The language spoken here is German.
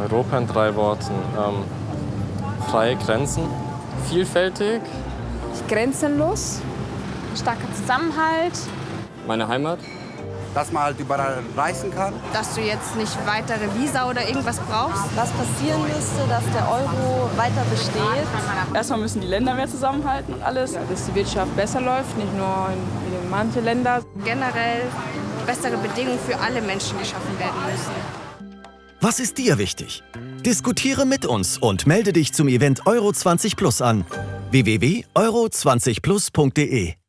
Europa in drei Worten. Ähm, freie Grenzen, vielfältig, Grenzenlos, starker Zusammenhalt, meine Heimat, dass man halt überall reisen kann. dass du jetzt nicht weitere Visa oder irgendwas brauchst. was passieren müsste, dass der Euro weiter besteht. Erstmal müssen die Länder mehr zusammenhalten und alles. dass die Wirtschaft besser läuft, nicht nur in, in manche Länder. Generell bessere Bedingungen für alle Menschen geschaffen werden müssen. Was ist dir wichtig? Diskutiere mit uns und melde dich zum Event Euro 20 Plus an. www.euro20plus.de